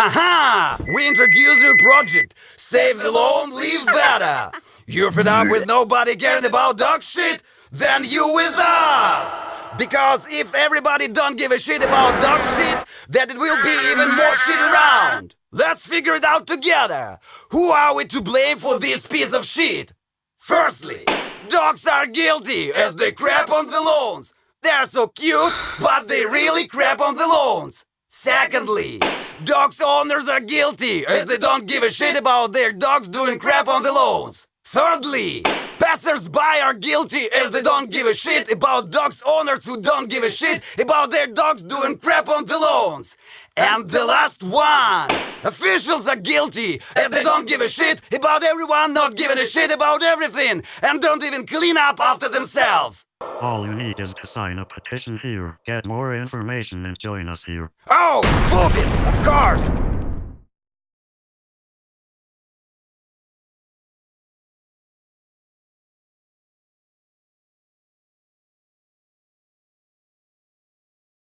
Haha! We introduce your project. Save the lawn, live better. You're fed up with nobody caring about dog shit? Then you with us! Because if everybody don't give a shit about dog shit, then it will be even more shit around. Let's figure it out together. Who are we to blame for this piece of shit? Firstly, dogs are guilty as they crap on the lawns. They're so cute, but they really crap on the lawns. Secondly, dogs owners are guilty as they don't give a shit about their dogs doing crap on the lawns. Thirdly, passers-by are guilty as they don't give a shit about dogs owners who don't give a shit about their dogs doing crap on the lawns. And the last one, officials are guilty as they don't give a shit about everyone not giving a shit about everything and don't even clean up after themselves. All you need is to sign a petition here. Get more information and join us here. Oh, boobies, of course.